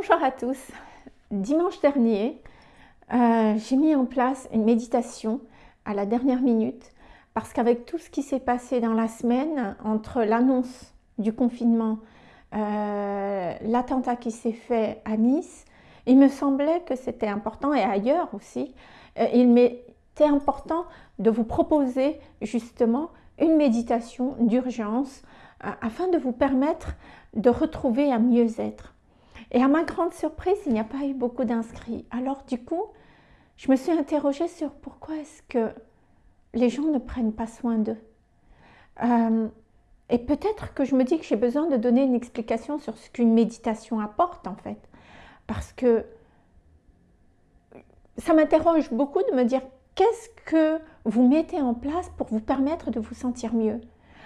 Bonjour à tous. Dimanche dernier, euh, j'ai mis en place une méditation à la dernière minute parce qu'avec tout ce qui s'est passé dans la semaine, entre l'annonce du confinement, euh, l'attentat qui s'est fait à Nice, il me semblait que c'était important, et ailleurs aussi, euh, il m'était important de vous proposer justement une méditation d'urgence afin de vous permettre de retrouver un mieux-être. Et à ma grande surprise, il n'y a pas eu beaucoup d'inscrits. Alors du coup, je me suis interrogée sur pourquoi est-ce que les gens ne prennent pas soin d'eux. Euh, et peut-être que je me dis que j'ai besoin de donner une explication sur ce qu'une méditation apporte en fait. Parce que ça m'interroge beaucoup de me dire qu'est-ce que vous mettez en place pour vous permettre de vous sentir mieux?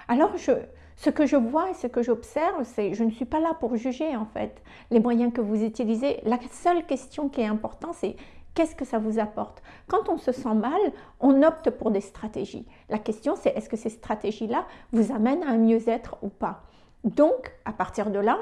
Alors je, ce que je vois et ce que j'observe, c'est je ne suis pas là pour juger en fait les moyens que vous utilisez. La seule question qui est importante, c'est qu'est-ce que ça vous apporte? Quand on se sent mal, on opte pour des stratégies. La question, c'est est-ce que ces stratégies-là vous amènent à un mieux-être ou pas? Donc, à partir de là,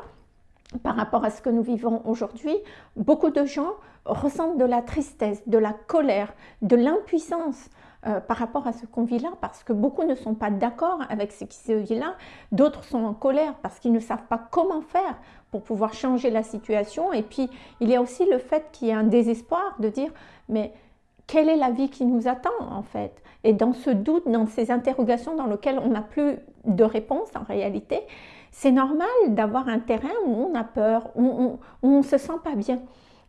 par rapport à ce que nous vivons aujourd'hui, beaucoup de gens ressentent de la tristesse, de la colère, de l'impuissance euh, par rapport à ce qu'on vit là, parce que beaucoup ne sont pas d'accord avec ce qui se vit là, d'autres sont en colère parce qu'ils ne savent pas comment faire pour pouvoir changer la situation. Et puis, il y a aussi le fait qu'il y a un désespoir de dire, mais quelle est la vie qui nous attend en fait? Et dans ce doute, dans ces interrogations dans lesquelles on n'a plus de réponse en réalité, c'est normal d'avoir un terrain où on a peur, où on ne se sent pas bien.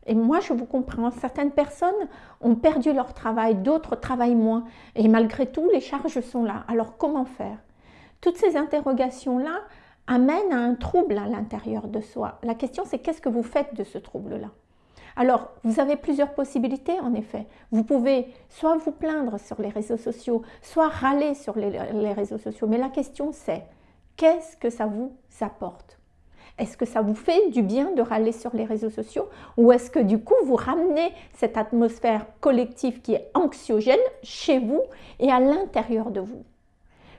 Et moi, je vous comprends, certaines personnes ont perdu leur travail, d'autres travaillent moins. Et malgré tout, les charges sont là. Alors, comment faire? Toutes ces interrogations-là amènent à un trouble à l'intérieur de soi. La question, c'est qu'est-ce que vous faites de ce trouble-là? Alors, vous avez plusieurs possibilités en effet. Vous pouvez soit vous plaindre sur les réseaux sociaux, soit râler sur les, les réseaux sociaux. Mais la question c'est, qu'est-ce que ça vous apporte? Est-ce que ça vous fait du bien de râler sur les réseaux sociaux? Ou est-ce que du coup vous ramenez cette atmosphère collective qui est anxiogène chez vous et à l'intérieur de vous?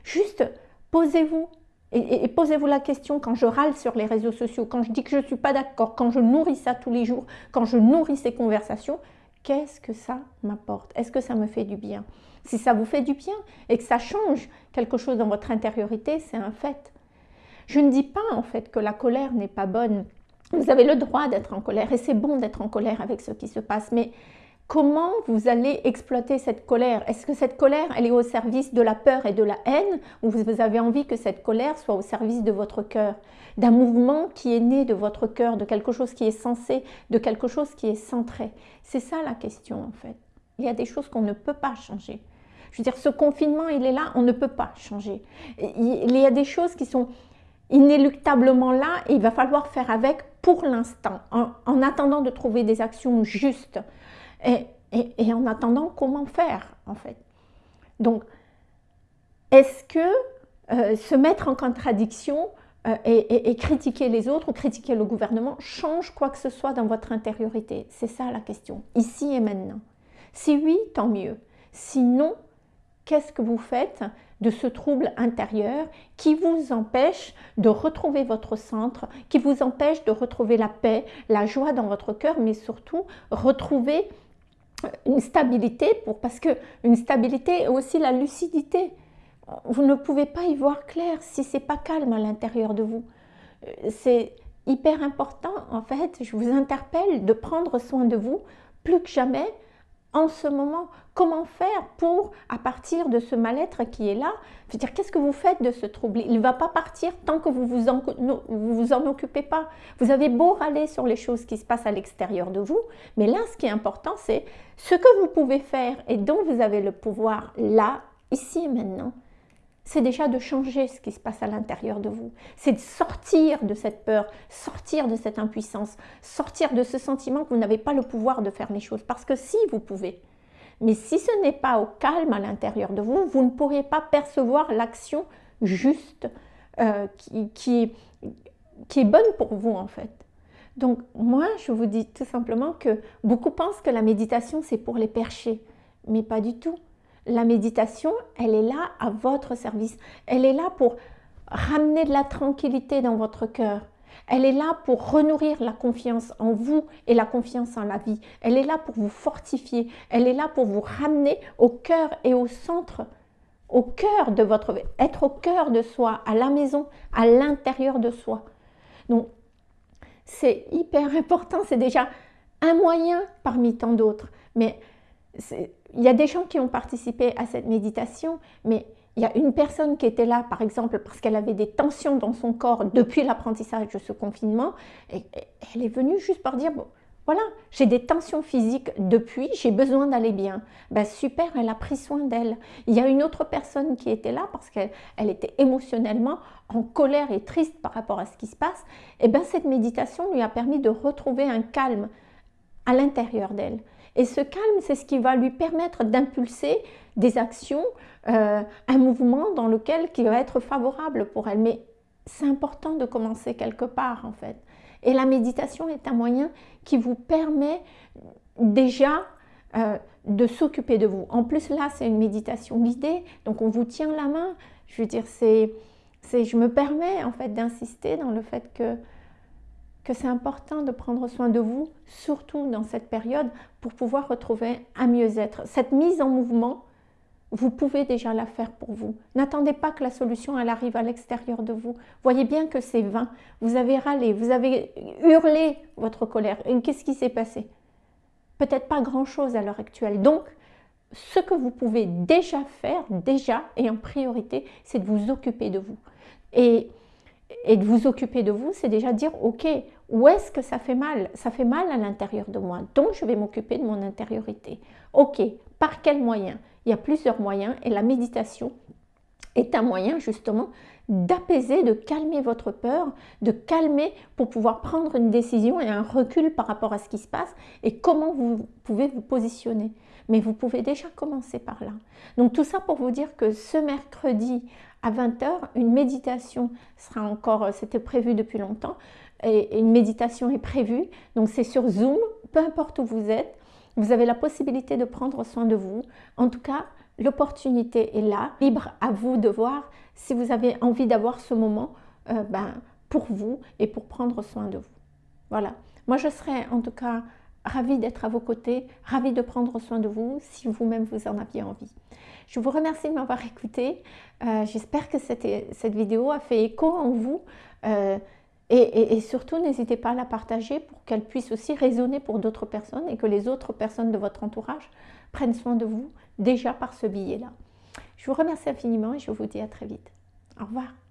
Juste posez-vous et, posez-vous la question quand je râle sur les réseaux sociaux, quand je dis que je ne suis pas d'accord, quand je nourris ça tous les jours, quand je nourris ces conversations, qu'est-ce que ça m'apporte? Est-ce que ça me fait du bien? Si ça vous fait du bien et que ça change quelque chose dans votre intériorité, c'est un fait. Je ne dis pas en fait que la colère n'est pas bonne. Vous avez le droit d'être en colère et c'est bon d'être en colère avec ce qui se passe. Mais comment vous allez exploiter cette colère? Est-ce que cette colère, elle est au service de la peur et de la haine ou vous avez envie que cette colère soit au service de votre cœur? D'un mouvement qui est né de votre cœur, de quelque chose qui est sensé, de quelque chose qui est centré C'est ça la question en fait. Il y a des choses qu'on ne peut pas changer. Je veux dire, ce confinement, il est là, on ne peut pas changer. Il y a des choses qui sont inéluctablement là et il va falloir faire avec pour l'instant, en, attendant de trouver des actions justes et, en attendant comment faire en fait? Donc, est-ce que euh, se mettre en contradiction euh, et, critiquer les autres ou critiquer le gouvernement change quoi que ce soit dans votre intériorité? C'est ça la question, ici et maintenant. Si oui, tant mieux. Sinon, qu'est-ce que vous faites de ce trouble intérieur qui vous empêche de retrouver votre centre, qui vous empêche de retrouver la paix, la joie dans votre cœur, mais surtout retrouver une stabilité, pour, parce que une stabilité est aussi la lucidité. Vous ne pouvez pas y voir clair si c'est pas calme à l'intérieur de vous. C'est hyper important, en fait, je vous interpelle de prendre soin de vous plus que jamais en ce moment Comment faire pour, à partir de ce mal-être qui est là, je veux dire, qu'est-ce que vous faites de ce trouble? Il ne va pas partir tant que vous vous, en, vous vous en occupez pas. Vous avez beau râler sur les choses qui se passent à l'extérieur de vous, mais là, ce qui est important, c'est ce que vous pouvez faire et dont vous avez le pouvoir là, ici et maintenant, c'est déjà de changer ce qui se passe à l'intérieur de vous. C'est de sortir de cette peur, sortir de cette impuissance, sortir de ce sentiment que vous n'avez pas le pouvoir de faire les choses. Parce que si vous pouvez, mais si ce n'est pas au calme à l'intérieur de vous, vous ne pourriez pas percevoir l'action juste euh, qui, qui, est bonne pour vous en fait. Donc moi, je vous dis tout simplement que beaucoup pensent que la méditation, c'est pour les percher, mais pas du tout. La méditation, elle est là à votre service. Elle est là pour ramener de la tranquillité dans votre cœur. Elle est là pour renourrir la confiance en vous et la confiance en la vie. Elle est là pour vous fortifier. Elle est là pour vous ramener au cœur et au centre, au cœur de votre. Être au cœur de soi, à la maison, à l'intérieur de soi. Donc, c'est hyper important. C'est déjà un moyen parmi tant d'autres. Mais il y a des gens qui ont participé à cette méditation, mais il y a une personne qui était là, par exemple, parce qu'elle avait des tensions dans son corps depuis l'apprentissage de ce confinement, et, elle est venue juste pour dire, bon, voilà, j'ai des tensions physiques depuis, j'ai besoin d'aller bien. Ben super, elle a pris soin d'elle. Il y a une autre personne qui était là parce qu'elle était émotionnellement en colère et triste par rapport à ce qui se passe. Et bien cette méditation lui a permis de retrouver un calme à l'intérieur d'elle. Et ce calme, c'est ce qui va lui permettre d'impulser des actions, euh, un mouvement dans lequel qui va être favorable pour elle. Mais c'est important de commencer quelque part en fait. Et la méditation est un moyen qui vous permet déjà euh, de s'occuper de vous. En plus là, c'est une méditation guidée, donc on vous tient la main. Je veux dire, c'est, je me permets en fait d'insister dans le fait que que c'est important de prendre soin de vous, surtout dans cette période, pour pouvoir retrouver un mieux-être. Cette mise en mouvement, vous pouvez déjà la faire pour vous. N'attendez pas que la solution elle arrive à l'extérieur de vous. Voyez bien que c'est vain. Vous avez râlé, vous avez hurlé votre colère. Qu'est-ce qui s'est passé? Peut-être pas grand-chose à l'heure actuelle. Donc, ce que vous pouvez déjà faire, déjà et en priorité, c'est de vous occuper de vous. Et et de vous occuper de vous, c'est déjà dire, ok, où est-ce que ça fait mal? Ça fait mal à l'intérieur de moi, donc je vais m'occuper de mon intériorité. Ok, par quel moyen? Il y a plusieurs moyens et la méditation est un moyen justement d'apaiser, de calmer votre peur, de calmer pour pouvoir prendre une décision et un recul par rapport à ce qui se passe et comment vous pouvez vous positionner. Mais vous pouvez déjà commencer par là. Donc tout ça pour vous dire que ce mercredi à 20h, une méditation sera encore, euh, c'était prévu depuis longtemps, et une méditation est prévue. Donc c'est sur Zoom, peu importe où vous êtes, vous avez la possibilité de prendre soin de vous. En tout cas, l'opportunité est là, libre à vous de voir si vous avez envie d'avoir ce moment euh, ben, pour vous et pour prendre soin de vous. Voilà. Moi, je serais en tout cas ravie d'être à vos côtés, ravie de prendre soin de vous si vous-même vous en aviez envie. Je vous remercie de m'avoir écouté. Euh, j'espère que cette, vidéo a fait écho en vous. Euh, et, surtout, n'hésitez pas à la partager pour qu'elle puisse aussi résonner pour d'autres personnes et que les autres personnes de votre entourage prennent soin de vous déjà par ce billet-là. Je vous remercie infiniment et je vous dis à très vite. Au revoir.